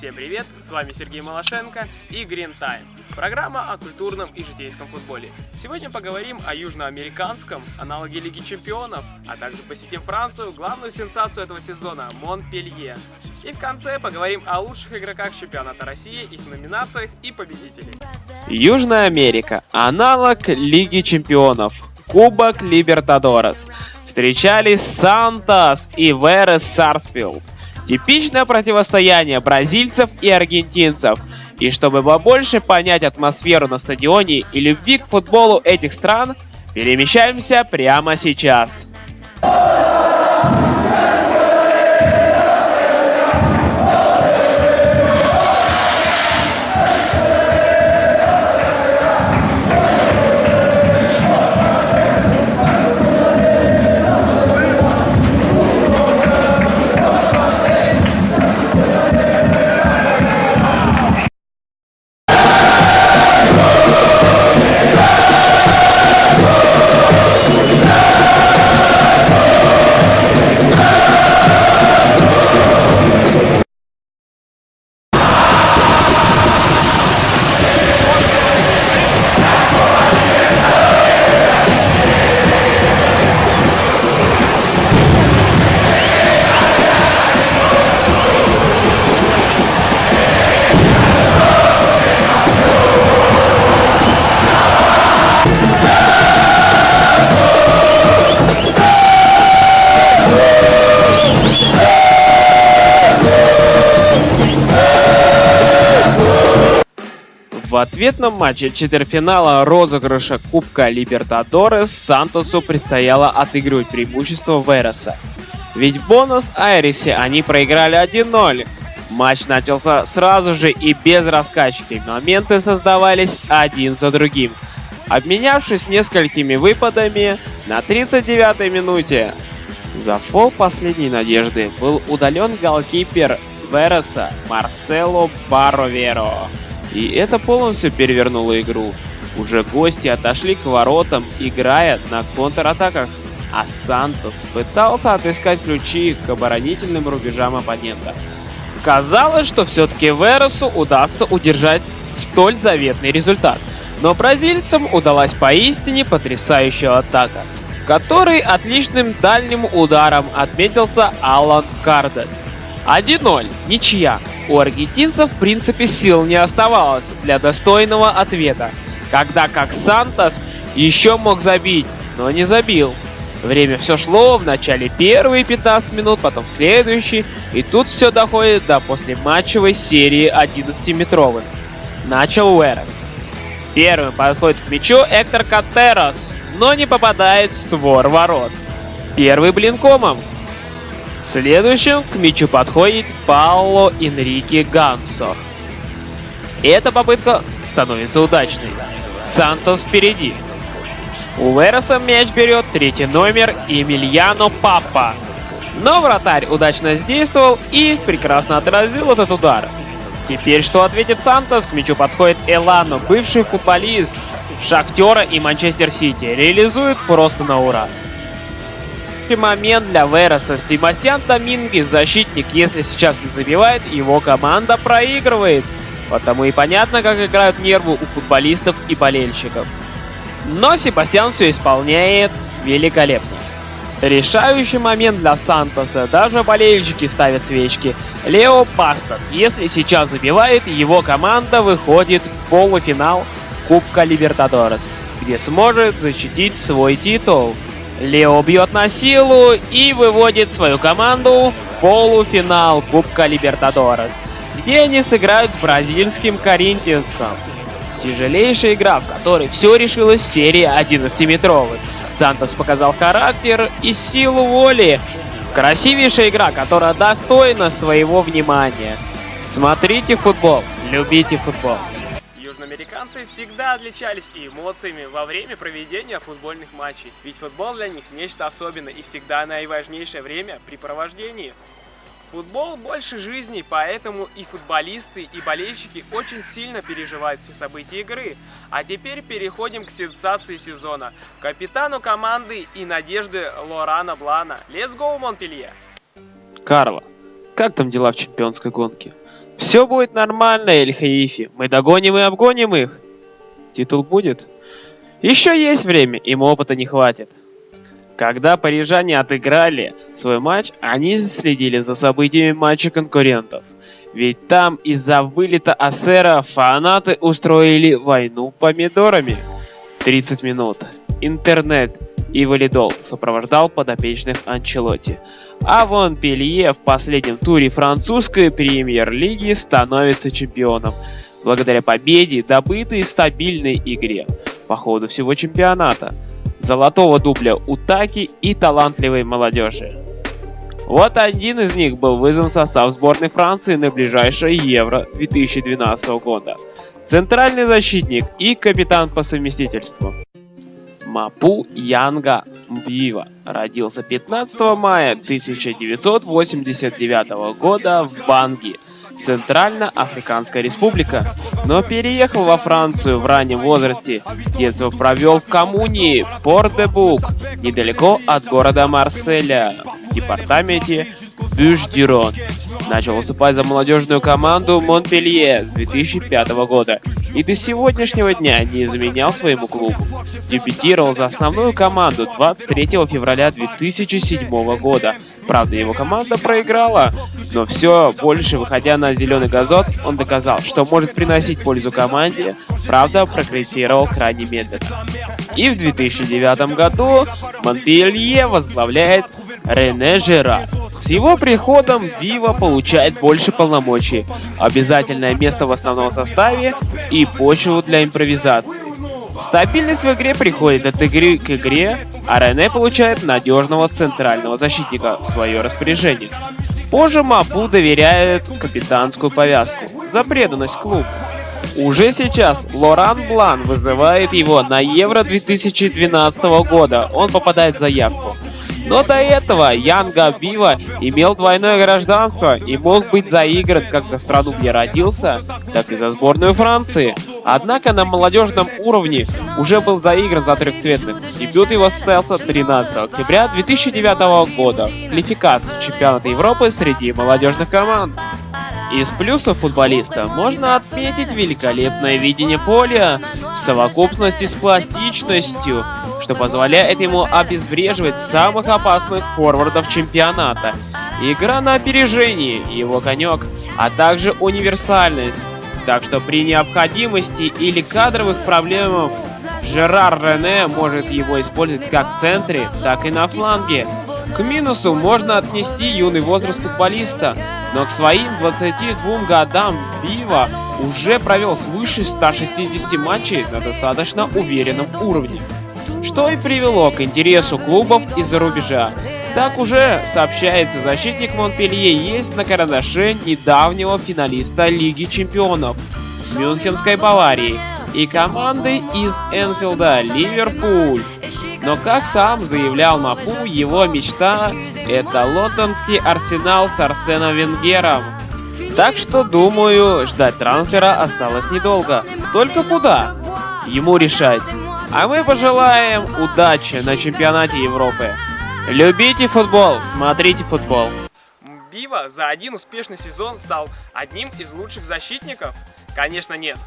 Всем привет, с вами Сергей Малашенко и Green Time. Программа о культурном и житейском футболе. Сегодня поговорим о южноамериканском аналоге Лиги Чемпионов, а также посетим Францию, главную сенсацию этого сезона – Монпелье. И в конце поговорим о лучших игроках чемпионата России, их номинациях и победителей. Южная Америка. Аналог Лиги Чемпионов. Кубок Либертадорес. Встречались Сантос и Верес Сарсфилд. Типичное противостояние бразильцев и аргентинцев. И чтобы побольше понять атмосферу на стадионе и любви к футболу этих стран, перемещаемся прямо сейчас. В ответном матче четвертьфинала розыгрыша Кубка Либертадорес Сантосу предстояло отыгрывать преимущество Вереса. Ведь бонус Айрисе они проиграли 1-0. Матч начался сразу же и без раскачки. Моменты создавались один за другим. Обменявшись несколькими выпадами, на 39-й минуте за фол последней надежды был удален голкипер Вереса Марсело Бароверо. И это полностью перевернуло игру. Уже гости отошли к воротам, играя на контратаках, а Сантос пытался отыскать ключи к оборонительным рубежам оппонента. Казалось, что все-таки Вересу удастся удержать столь заветный результат. Но бразильцам удалась поистине потрясающая атака, в которой отличным дальним ударом отметился Алан Кардец. 1-0, ничья. У аргентинцев в принципе сил не оставалось для достойного ответа, когда как Сантос еще мог забить, но не забил. Время все шло, в начале первые 15 минут, потом следующий, и тут все доходит до послематчевой серии 11-метровых. Начал Уэрес. Первым подходит к мячу Эктор Катерос, но не попадает в створ ворот. Первый блинкомом, Следующим к мячу подходит Пауло Энрике Гансо. Эта попытка становится удачной. Сантос впереди. У Вереса мяч берет третий номер Эмильяно Папа. Но вратарь удачно действовал и прекрасно отразил этот удар. Теперь что ответит Сантос? К мячу подходит Элано, бывший футболист Шахтера и Манчестер Сити. Реализует просто на ура момент для Вереса. Себастьян Домингес, защитник, если сейчас не забивает, его команда проигрывает. Потому и понятно, как играют нервы у футболистов и болельщиков. Но Себастьян все исполняет великолепно. Решающий момент для Сантоса. Даже болельщики ставят свечки. Лео Пастас. Если сейчас забивает, его команда выходит в полуфинал Кубка Либертадорес, где сможет защитить свой титул. Лео бьет на силу и выводит свою команду в полуфинал Кубка Либертадорес, где они сыграют с бразильским Коринтиансом. Тяжелейшая игра, в которой все решилось в серии 11-метровых. Сантос показал характер и силу воли. Красивейшая игра, которая достойна своего внимания. Смотрите футбол, любите футбол. Южноамериканцы всегда отличались эмоциями во время проведения футбольных матчей, ведь футбол для них нечто особенное и всегда наиважнейшее время при провождении. Футбол больше жизни, поэтому и футболисты, и болельщики очень сильно переживают все события игры. А теперь переходим к сенсации сезона. Капитану команды и надежды Лорана Блана. Let's go, Монпелье! Карло, Как там дела в чемпионской гонке? Все будет нормально, Эль-Хаифи. Мы догоним и обгоним их. Титул будет? Еще есть время, им опыта не хватит. Когда парижане отыграли свой матч, они следили за событиями матча конкурентов. Ведь там из-за вылета Асера фанаты устроили войну помидорами. 30 минут. Интернет и валидол сопровождал подопечных Анчелотти. А вон Пелье в последнем туре французской премьер-лиги становится чемпионом благодаря победе, добытой стабильной игре по ходу всего чемпионата, золотого дубля Утаки и талантливой молодежи. Вот один из них был вызван в состав сборной Франции на ближайшее Евро 2012 года. Центральный защитник и капитан по совместительству. Мапу Янга Мвива родился 15 мая 1989 года в Банги, Центральноафриканская республика, но переехал во Францию в раннем возрасте. Детство провел в коммуне Пор-де-Бук, недалеко от города Марселя, в департаменте Бюш-Дюрон. Начал выступать за молодежную команду Монпелье с 2005 года и до сегодняшнего дня не изменял своему клубу. Дебютировал за основную команду 23 февраля 2007 года. Правда, его команда проиграла, но все больше выходя на зеленый газон, он доказал, что может приносить пользу команде, правда, прогрессировал крайне медленно. И в 2009 году Монпелье возглавляет Рене Жерар. С его приходом Вива получает больше полномочий, обязательное место в основном составе и почву для импровизации. Стабильность в игре приходит от игры к игре, а Рене получает надежного центрального защитника в свое распоряжение. Позже Мапу доверяет капитанскую повязку за преданность клубу. Уже сейчас Лоран Блан вызывает его на Евро 2012 года. Он попадает в заявку. Но до этого Янга Бива имел двойное гражданство и мог быть заигран как за страну, где родился, так и за сборную Франции. Однако на молодежном уровне уже был заигран за трехцветных. Дебют его состоялся 13 октября 2009 года в квалификации чемпионата Европы среди молодежных команд. Из плюсов футболиста можно отметить великолепное видение поля в совокупности с пластичностью, что позволяет ему обезвреживать самых опасных форвардов чемпионата. Игра на опережении, его конек, а также универсальность. Так что при необходимости или кадровых проблемах Жерар Рене может его использовать как в центре, так и на фланге. К минусу можно отнести юный возраст футболиста, но к своим 22 годам Бива уже провел свыше 160 матчей на достаточно уверенном уровне, что и привело к интересу клубов из-за рубежа. Так уже сообщается, защитник Монпелье есть на карандаше недавнего финалиста Лиги Чемпионов Мюнхенской Баварии и команды из Энфилда Ливерпуль. Но как сам заявлял Мапу, его мечта — это лондонский арсенал с Арсеном Венгером. Так что, думаю, ждать трансфера осталось недолго. Только куда? Ему решать. А мы пожелаем удачи на чемпионате Европы. Любите футбол, смотрите футбол. Бива за один успешный сезон стал одним из лучших защитников? Конечно нет.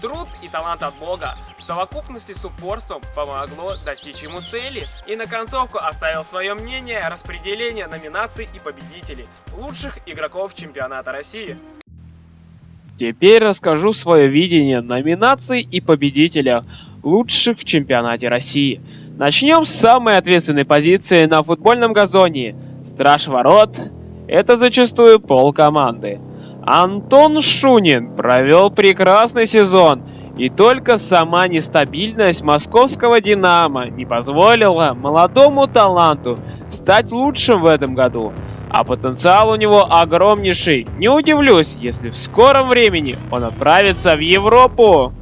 Труд и талант от Бога в совокупности с упорством помогло достичь ему цели. И на концовку оставил свое мнение распределение номинаций и победителей лучших игроков чемпионата России. Теперь расскажу свое видение номинаций и победителя лучших в чемпионате России. Начнем с самой ответственной позиции на футбольном газоне. Страж ворот – это зачастую пол команды. Антон Шунин провел прекрасный сезон, и только сама нестабильность московского «Динамо» не позволила молодому таланту стать лучшим в этом году. А потенциал у него огромнейший. Не удивлюсь, если в скором времени он отправится в Европу.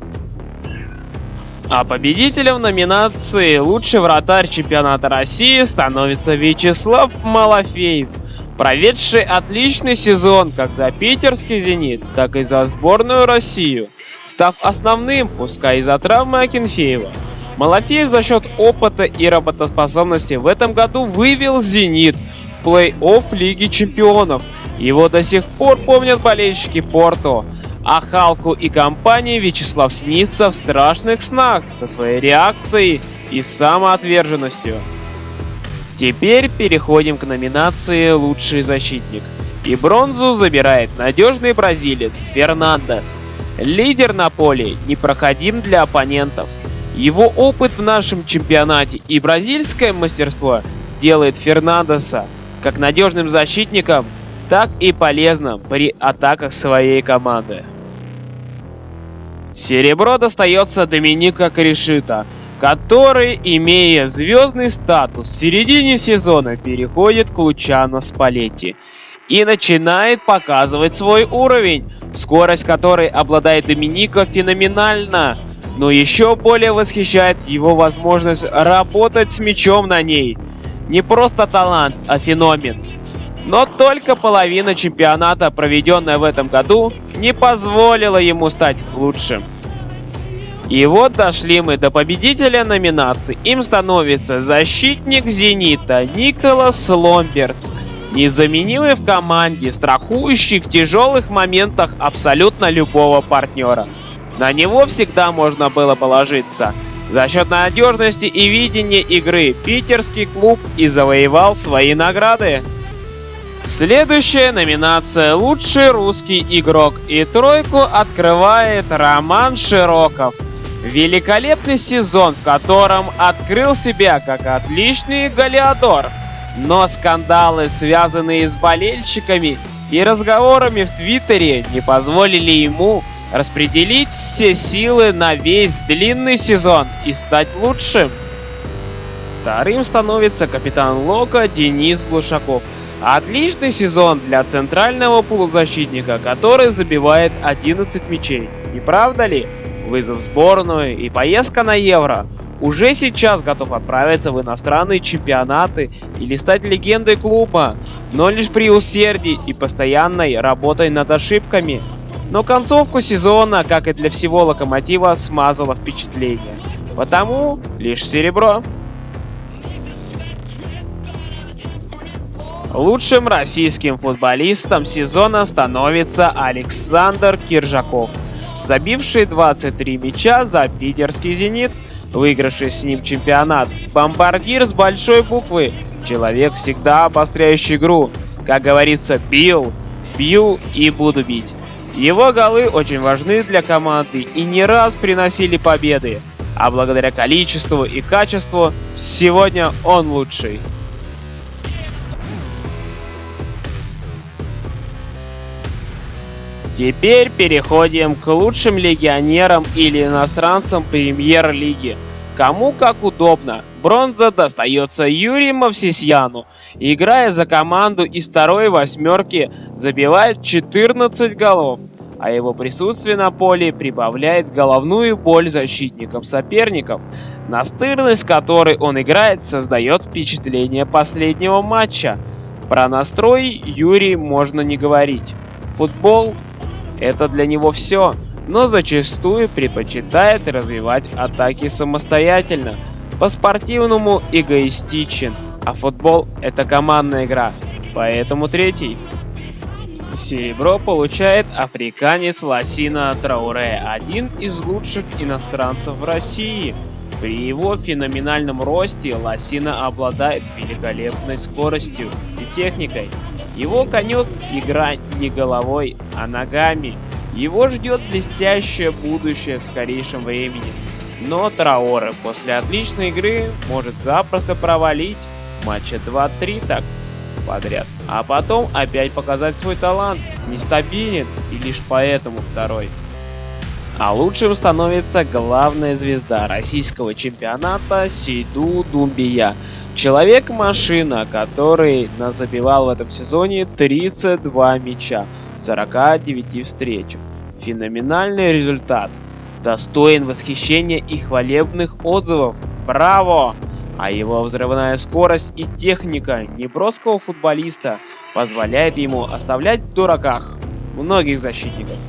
А победителем номинации «Лучший вратарь чемпионата России» становится Вячеслав Малафеев – проведший отличный сезон как за питерский «Зенит», так и за сборную Россию, став основным, пускай из-за травмы Акинфеева. Малафеев за счет опыта и работоспособности в этом году вывел «Зенит» в плей-офф Лиги Чемпионов Его до сих пор помнят болельщики Порту, а Халку и компании Вячеслав снится в страшных снах со своей реакцией и самоотверженностью. Теперь переходим к номинации «Лучший защитник». И бронзу забирает надежный бразилец Фернандес. Лидер на поле непроходим для оппонентов. Его опыт в нашем чемпионате и бразильское мастерство делает Фернандеса как надежным защитником, так и полезным при атаках своей команды. Серебро достается Доминика Кришита, который, имея звездный статус, в середине сезона переходит к Лучано Спалетти и начинает показывать свой уровень, скорость которой обладает Доминика феноменальна, но еще более восхищает его возможность работать с мячом на ней. Не просто талант, а феномен. Но только половина чемпионата, проведенная в этом году, не позволила ему стать лучшим. И вот дошли мы до победителя номинации. Им становится защитник «Зенита» Николас Ломбертс. Незаменимый в команде, страхующий в тяжелых моментах абсолютно любого партнера. На него всегда можно было положиться. За счет надежности и видения игры питерский клуб и завоевал свои награды. Следующая номинация «Лучший русский игрок» и тройку открывает Роман Широков – Великолепный сезон, в котором открыл себя как отличный Галиадор. Но скандалы, связанные с болельщиками и разговорами в Твиттере, не позволили ему распределить все силы на весь длинный сезон и стать лучшим. Вторым становится капитан Лока Денис Глушаков. Отличный сезон для центрального полузащитника, который забивает 11 мячей. Не правда ли? вызов в сборную и поездка на Евро. Уже сейчас готов отправиться в иностранные чемпионаты или стать легендой клуба, но лишь при усердии и постоянной работой над ошибками. Но концовку сезона, как и для всего Локомотива, смазала впечатление. Потому лишь серебро. Лучшим российским футболистом сезона становится Александр Киржаков забивший 23 мяча за питерский «Зенит», выигравший с ним чемпионат. Бомбардир с большой буквы. Человек, всегда обостряющий игру. Как говорится, бил, бью и буду бить. Его голы очень важны для команды и не раз приносили победы. А благодаря количеству и качеству, сегодня он лучший. Теперь переходим к лучшим легионерам или иностранцам премьер-лиги. Кому как удобно. Бронза достается Юрию Мавсисьяну. Играя за команду из второй восьмерки, забивает 14 голов, а его присутствие на поле прибавляет головную боль защитникам соперников. Настырность, которой он играет, создает впечатление последнего матча. Про настрой Юрий можно не говорить. Футбол это для него все, но зачастую предпочитает развивать атаки самостоятельно, по-спортивному эгоистичен, а футбол это командная игра, поэтому третий. Серебро получает африканец Ласина Трауре, один из лучших иностранцев в России. При его феноменальном росте Ласина обладает великолепной скоростью и техникой. Его конек игра не головой, а ногами. Его ждет блестящее будущее в скорейшем времени. Но Траоре после отличной игры может запросто провалить матча 2-3 так подряд. А потом опять показать свой талант. Нестабилен и лишь поэтому второй. А лучшим становится главная звезда российского чемпионата Сейду Думбия. Человек-машина, который забивал в этом сезоне 32 мяча в 49 встречах. Феноменальный результат. Достоин восхищения и хвалебных отзывов. Браво! А его взрывная скорость и техника неброского футболиста позволяет ему оставлять в дураках многих защитников.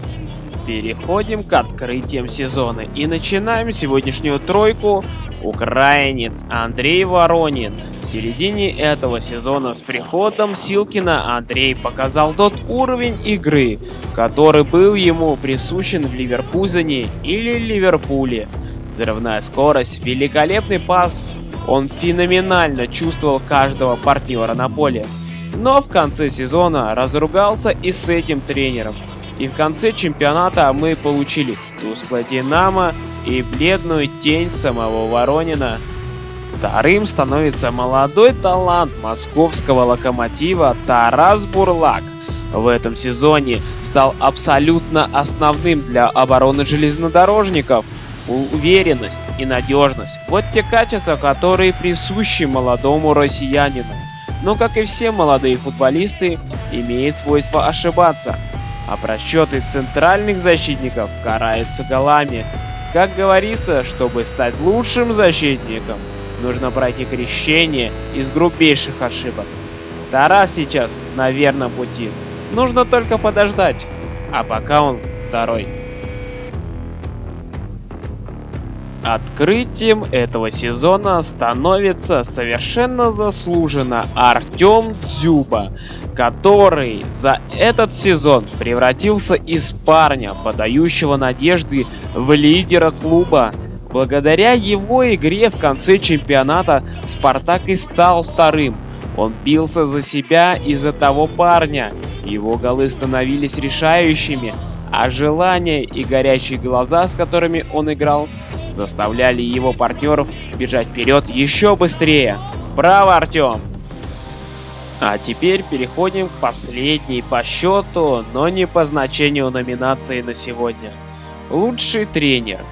Переходим к открытиям сезона и начинаем сегодняшнюю тройку. Украинец Андрей Воронин. В середине этого сезона с приходом Силкина Андрей показал тот уровень игры, который был ему присущен в Ливерпузене или Ливерпуле. Взрывная скорость, великолепный пас, он феноменально чувствовал каждого партнера на поле. Но в конце сезона разругался и с этим тренером. И в конце чемпионата мы получили тусклое Динамо и бледную тень самого Воронина. Вторым становится молодой талант московского локомотива Тарас Бурлак. В этом сезоне стал абсолютно основным для обороны железнодорожников. Уверенность и надежность – вот те качества, которые присущи молодому россиянину. Но, как и все молодые футболисты, имеет свойство ошибаться – а просчеты центральных защитников караются голами. Как говорится, чтобы стать лучшим защитником, нужно пройти крещение из грубейших ошибок. Тарас сейчас на верном пути. Нужно только подождать. А пока он второй. Открытием этого сезона становится совершенно заслуженно Артем Дзюба, который за этот сезон превратился из парня, подающего надежды, в лидера клуба. Благодаря его игре в конце чемпионата Спартак и стал вторым. Он бился за себя и за того парня. Его голы становились решающими, а желание и горящие глаза, с которыми он играл, заставляли его партнеров бежать вперед еще быстрее. Браво, Артем! А теперь переходим к последней по счету, но не по значению номинации на сегодня. Лучший тренер.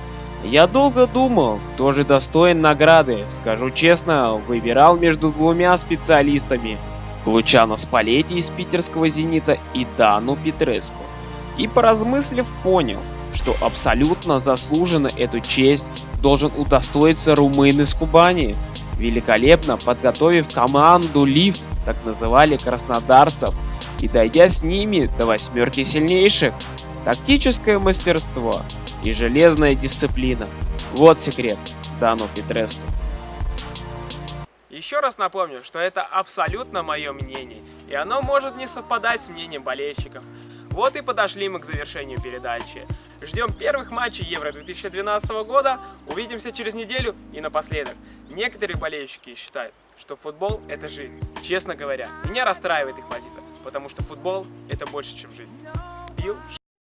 Я долго думал, кто же достоин награды. Скажу честно, выбирал между двумя специалистами. Лучано Спалетти из питерского «Зенита» и Дану Петреску. И поразмыслив понял, что абсолютно заслуженно эту честь должен удостоиться румын из Кубани, великолепно подготовив команду «Лифт», так называли краснодарцев, и дойдя с ними до восьмерки сильнейших. Тактическое мастерство и железная дисциплина. Вот секрет Дану Петреску. Еще раз напомню, что это абсолютно мое мнение, и оно может не совпадать с мнением болельщиков. Вот и подошли мы к завершению передачи. Ждем первых матчей Евро 2012 года, увидимся через неделю и напоследок. Некоторые болельщики считают, что футбол это жизнь. Честно говоря, меня расстраивает их позиция, потому что футбол это больше, чем жизнь. Пил